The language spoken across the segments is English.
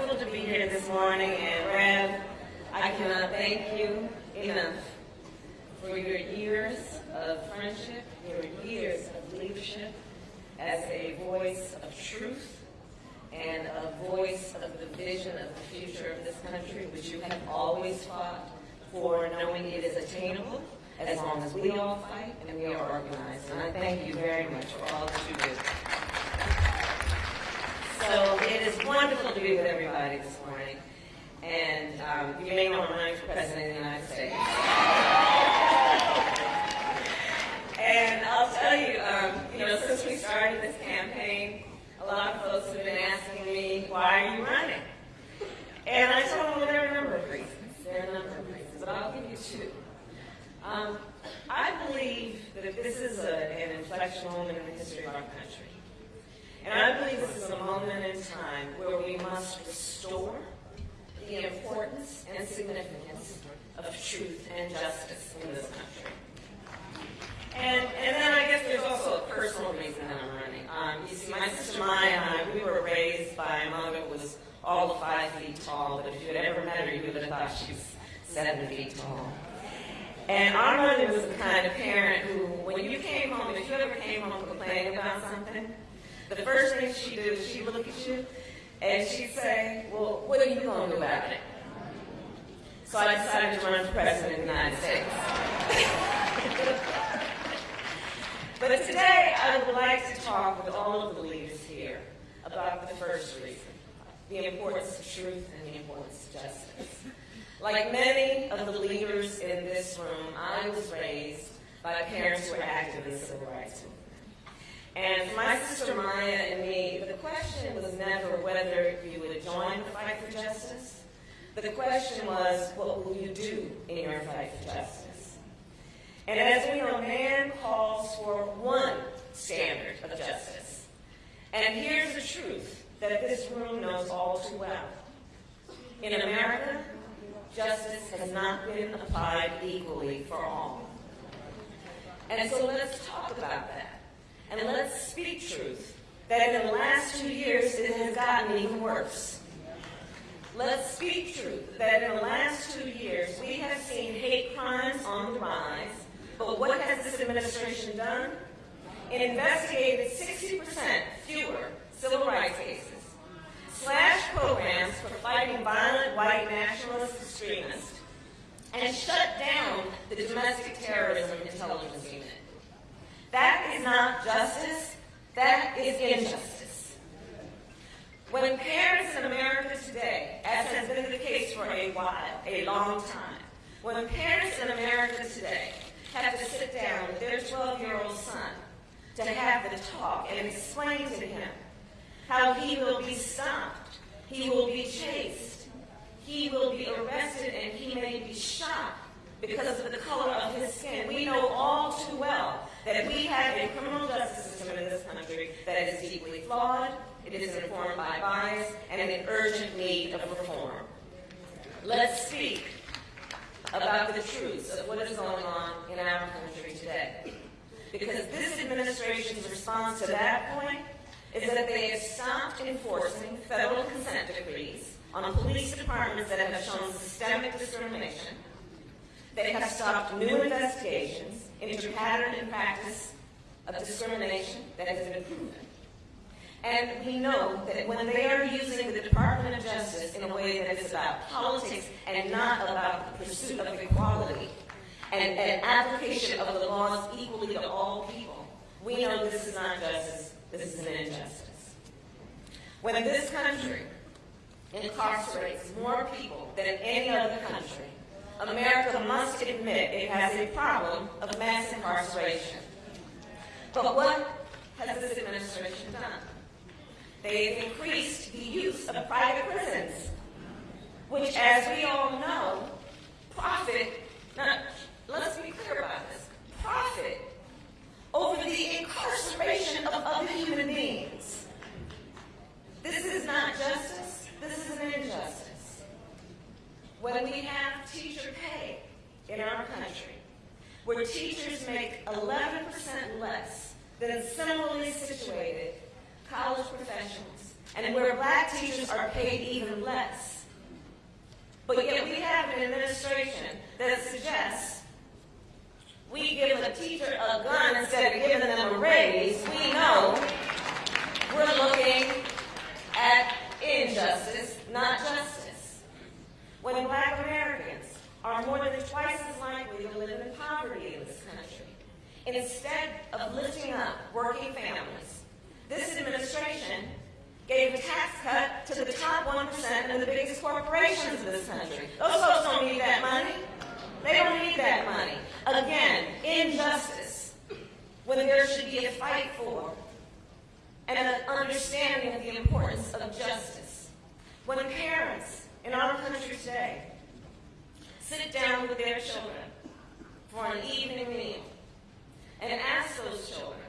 wonderful to be here this morning, and Rev, I cannot thank you enough for your years of friendship, your years of leadership as a voice of truth and a voice of the vision of the future of this country, which you have always fought for, knowing it is attainable as long as we all fight and we are organized. And I thank you very much for all that you do. So it is wonderful to be with everybody this morning. And um, you may know I'm running for president of the United States. And I'll tell you, um, you know, since we started this campaign, a lot of folks have been asking me, why are you running? And I told them, well, there are a number of reasons. There are a number of reasons, but I'll give you two. Um, I believe that this is a, an inflection moment in the history of our country. And I believe this is a moment in time where we must restore the importance and significance of truth and justice in this country. And, and then I guess there's also a personal reason that I'm running. Um, you see, my sister Maya and I, we were raised by a mother who was all of five feet tall, but if you had ever met her, you would have thought she was seven feet tall. And our mother was the kind of parent who, when you came home, if you ever came home complaining about something, the first thing she'd do is she'd look at you and she'd say, well, what are you going to do about it? So I decided to run for president of the United States. but today I would like to talk with all of the leaders here about the first reason, the importance of truth and the importance of justice. Like many of the leaders in this room, I was raised by parents who were active in the civil rights movement. And my sister Maya and me, the question was never whether you would join the fight for justice. But the question was, what will you do in your fight for justice? And as we know, man calls for one standard of justice. And here's the truth that this room knows all too well. In America, justice has not been applied equally for all. And so let's talk about that. And let's speak truth that in the last two years it has gotten even worse. Let's speak truth that in the last two years we have seen hate crimes on the rise, but what has this administration done? It investigated 60% fewer civil rights cases, slashed programs for fighting violent white nationalist extremists, and shut down the domestic terrorism intelligence. That is not justice, that is injustice. When parents in America today, as has been the case for a while, a long time, when parents in America today have to sit down with their 12-year-old son to have the talk and explain to him how he will be stopped, he will be chased, he will be arrested, and he may be shot because of the color of his skin. We know all too well that we have a criminal justice system in this country that is deeply flawed, it is informed by bias, and in urgent need of reform. Let's speak about the truths of what is going on in our country today. Because this administration's response to that point is that they have stopped enforcing federal consent decrees on police departments that have shown systemic discrimination. They have stopped new investigations into pattern and practice of discrimination that has been proven. And we know that when they are using the Department of Justice in a way that is about politics and not about the pursuit of equality and an application of the laws equally to all people, we know this is not justice, this is an injustice. When this country incarcerates more people than any other country, America must admit it has a problem of mass incarceration. But what has this administration done? They've increased the use of private prisons, which, as we all know, profit, now, let's be clear about this, profit over the incarceration of other human beings. This is not justice, this is an injustice. When we have teacher pay in our country, where teachers make 11% less than similarly situated college professionals, and where black teachers are paid even less. But yet we have an administration that suggests we give a teacher a gun instead of giving them a raise. We know we're looking at injustice, not justice. When black Americans are more than twice as likely to live in poverty in this country, instead of lifting up working families, this administration gave a tax cut to the top 1% and the biggest corporations in this country. Those folks don't need that money. They don't need that money. Again, injustice. When there should be a fight for and an understanding of the importance of justice. When parents in our country today sit down with their children for an evening meal and ask those children,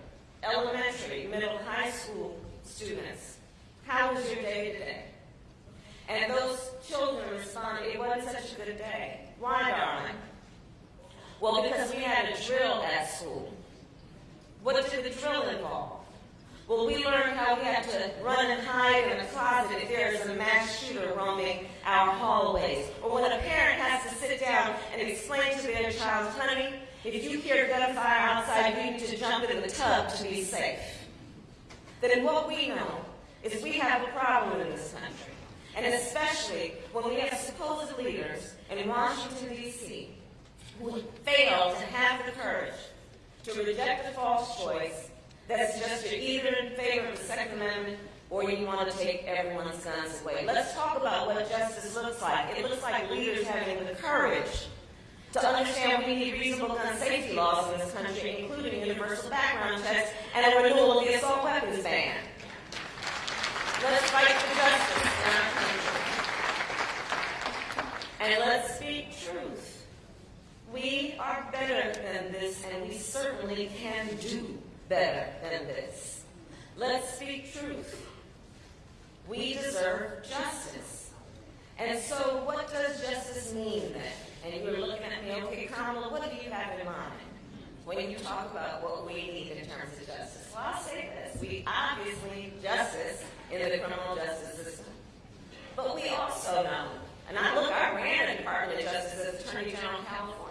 elementary, middle, high school students, how was your day today? And those children respond, it wasn't such a good day. Why, darling? Well, because we had a drill at school. What did the drill involve? Well, we learned how we have to run and hide in a closet if there is a mass shooter roaming our hallways. Or when a parent has to sit down and explain to their child, honey, if you hear gunfire outside, you need to jump in the tub to be safe. Then what we know is we have a problem in this country. And especially when we have supposed leaders in Washington, D.C., who fail to have the courage to reject the false choice that suggests you're either in favor of the Second Amendment or you want to take everyone's guns away. Let's talk about what justice looks like. It looks like leaders having the courage to understand we need reasonable gun safety laws in this country, including universal background checks and a renewal of the assault weapons ban. Let's fight for justice in our country. And let's speak truth. We are better than this, and we certainly can do better than this. Let's speak truth. We deserve justice. And so, what does justice mean then? And you were looking at me, okay, Kamala, what do you have in mind when you talk about what we need in terms of justice? Well, I'll say this. We obviously need justice in the criminal justice system. But we also know, and I look, I ran a Department of Justice as Attorney General in California.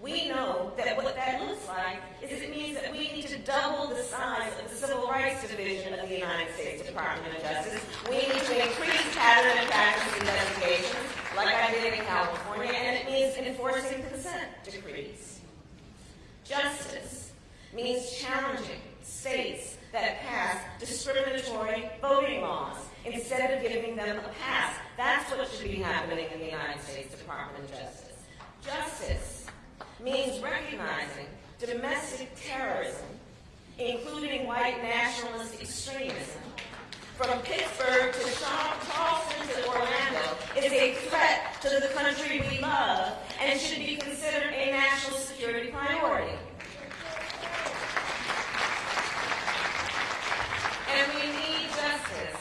We know that what that looks like is it means that we need to double the size of the Civil Rights Division of the United States Department of Justice. We need to increase pattern and practice investigations, like I did in California, and it means enforcing consent decrees. Justice means challenging states that pass discriminatory voting laws instead of giving them a pass. That's what should be happening in the United States Department of Justice. Justice means recognizing domestic terrorism, including white nationalist extremism, from Pittsburgh to Charleston to Orlando, is a threat to the country we love and should be considered a national security priority. And we need justice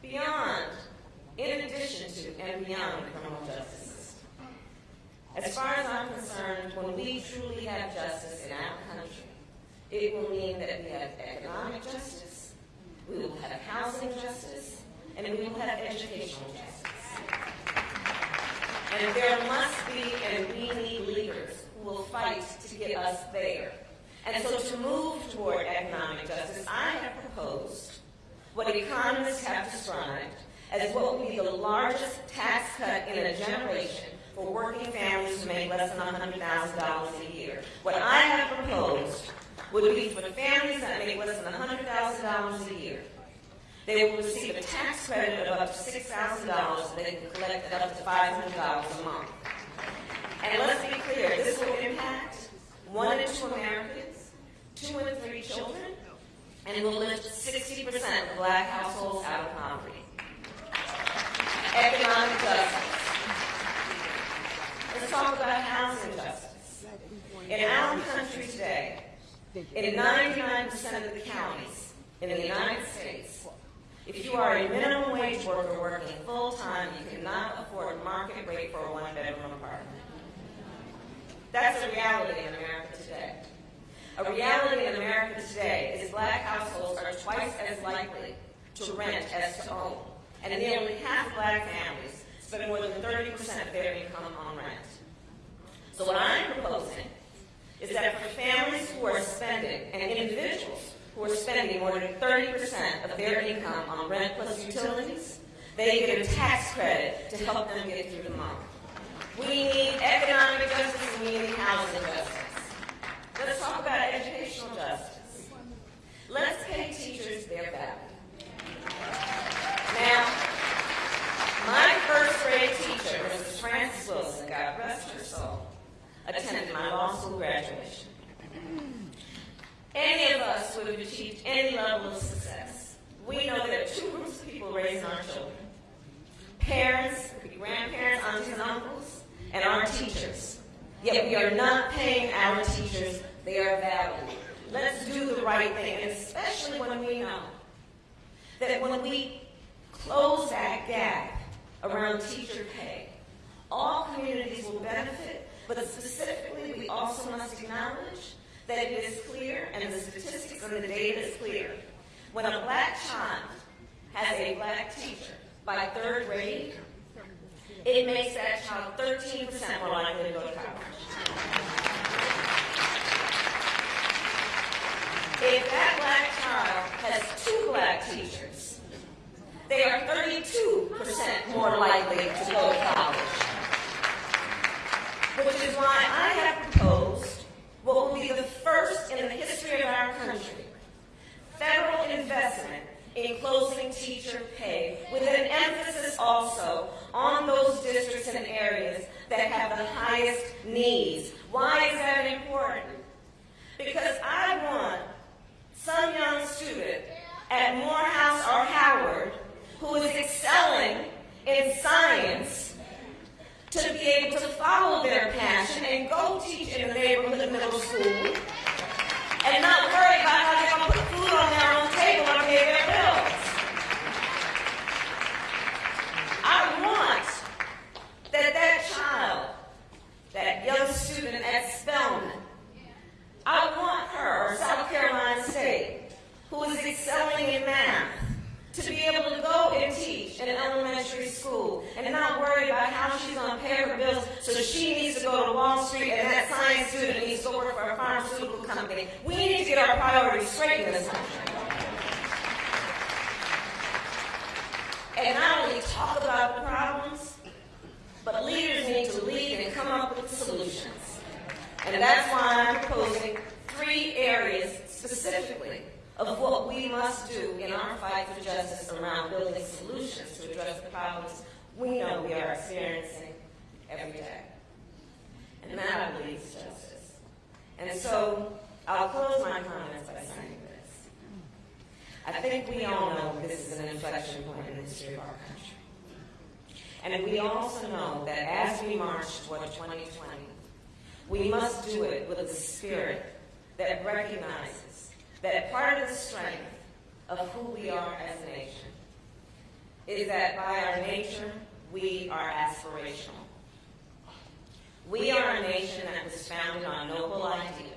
beyond, in addition to, and beyond criminal. As far as I'm concerned, when we truly have justice in our country, it will mean that we have economic justice, we will have housing justice, and we will have educational justice. And there must be, and we need leaders who will fight to get us there. And so to move toward economic justice, I have proposed what economists have described as what will be the largest tax cut in a generation for working families who make less than $100,000 a year. What I have proposed would be for the families that make less than $100,000 a year. They will receive a tax credit of up to $6,000 they can collect up to $500 a month. And let's be clear, this will impact one in two Americans, two in three children, and it will lift 60% of black households out of poverty. Economic justice. Let's talk about housing justice. In our country today, in 99% of the counties in the United States, if you are a minimum wage worker working full time, you cannot afford market rate for a one bedroom apartment. That's a reality in America today. A reality in America today is black households are twice as likely to rent as to own, and nearly half black families spend more than 30% of their income on rent. So what I'm proposing is that for families who are spending, and individuals who are spending more than 30% of their income on rent plus utilities, they get a tax credit to help them get through the month. We need economic justice and we need housing justice. Let's talk about educational justice. Let's pay teachers their value. My first grade teacher, Mrs. Frances Wilson, God rest her soul, attended my law school graduation. Any of us would have achieved any level of success. We know are two groups of people raising our children. Parents, grandparents, aunts and uncles, and our teachers. Yet we are not paying our teachers their value. Let's do the right thing, especially when we know that when we close that gap around teacher pay, all communities will benefit, but specifically we also must acknowledge that it is clear, and the statistics and the data is clear. When a black child has a black teacher by third grade, it makes that child 13% more likely to go to college. If that black child has two black teachers, they are 32% more likely to go to college. Which is why I have proposed what will be the first in the history of our country federal investment in closing teacher pay, with an emphasis also on those districts and areas that have the highest needs. Why is that important? Because I want some young student at Morehouse or Howard who is excelling in science to be able to follow their passion and go teach in a neighborhood middle school and not worry about how they're going to put food on their own table and pay their bills. I want that that child, that young student at Spelman, I want her, or South Carolina State, who is excelling in math, able to go and teach in an elementary school and not worry about how she's going to pay her bills so she needs to go to Wall Street and that science student needs to work for a pharmaceutical company. We need to get our priorities straight in this country. And not only talk about the problems, but leaders need to lead and come up with solutions. And that's why I'm proposing three areas specifically of what we must do in our fight for justice around building solutions to address the problems we know we are experiencing every day. And that, I believe, is justice. And so I'll close my comments by saying this. I think we all know this is an inflection point in the history of our country. And we also know that as we march toward 2020, we must do it with a spirit that recognizes that part of the strength of who we are as a nation is that by our nature, we are aspirational. We are a nation that was founded on noble ideals.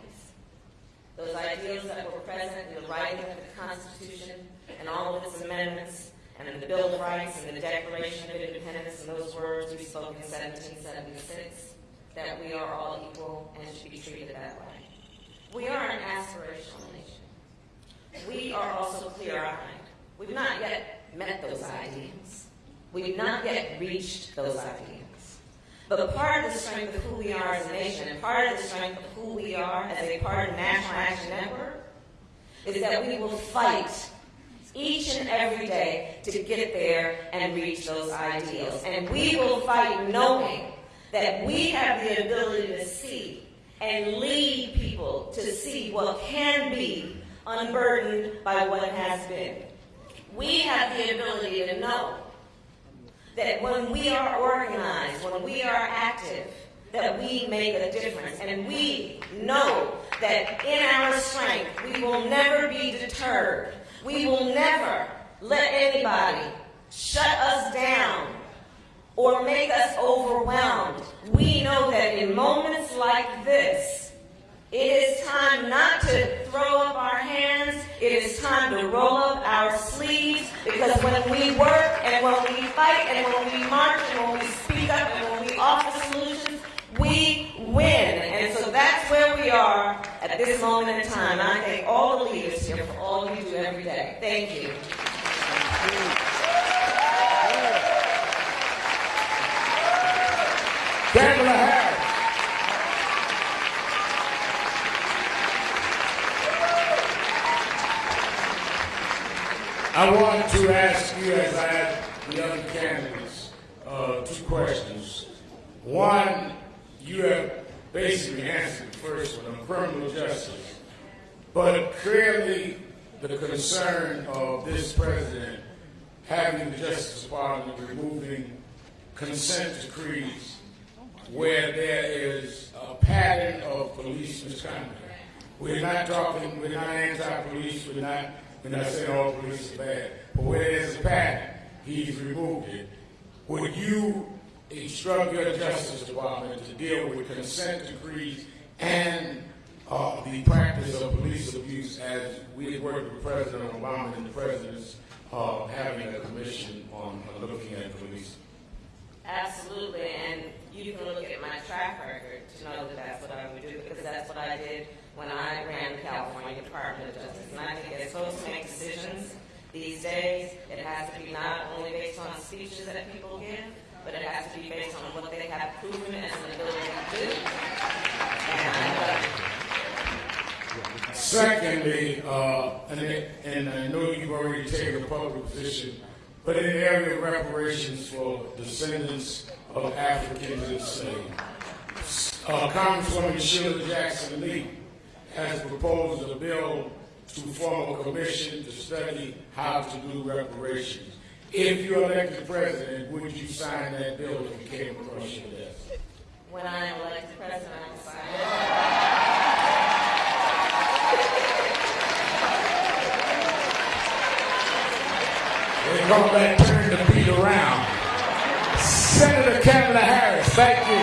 Those ideals that were present in the writing of the Constitution and all of its amendments, and in the Bill of Rights and the Declaration of Independence and those words we spoke in 1776, that we are all equal and should be treated that way. We are an aspirational. We are also clear-eyed. We've not yet met those ideals. We've not yet reached those ideals. But part of the strength of who we are as a nation and part of the strength of who we are as a part of the National Action Network is that we will fight each and every day to get there and reach those ideals. And we will fight knowing that we have the ability to see and lead people to see what can be unburdened by what has been. We have the ability to know that when we are organized, when we are active, that we make a difference. And we know that in our strength, we will never be deterred. We will never let anybody shut us down or make us overwhelmed. We know that in moments like this, it is time not to throw up our hands It is time to roll up our sleeves because when we work and when we fight and when we march and when we speak up and when we offer solutions, we win. And so that's where we are at this moment in time. And I thank all the leaders here for all you do every day. Thank you. Kamala Harris. I want to ask you, as I ask the other candidates, uh, two questions. One, you have basically answered the first one on criminal justice, but clearly the concern of this president having the Justice Department removing consent decrees where there is a pattern of police misconduct. We're not talking, we're not anti-police, we're not, we're not saying all police are bad, but where there's a pattern, he's removed it. Would you instruct your Justice Department to deal with consent decrees and uh, the practice of police abuse as we have worked with President Obama and the President's uh, having a commission on uh, looking at police? Absolutely, and you can look at my track record to know that that's what I would do, because that's what I did when I ran the California Department of Justice. And I think as folks make decisions these days, it has to be not only based on speeches that people give, but it has to be based on what they have proven as an ability to do. And, Secondly, uh, and, and I know you've already taken a public position, but in the area of reparations for descendants of Africans enslaved, uh, Congresswoman Sheila Jackson Lee has proposed a bill to form a commission to study how to do reparations. If you're elected president, would you sign that bill if it came across your desk? when I am elected president, I will sign it. and go back, turn the beat around. Senator Kamala Harris, thank you.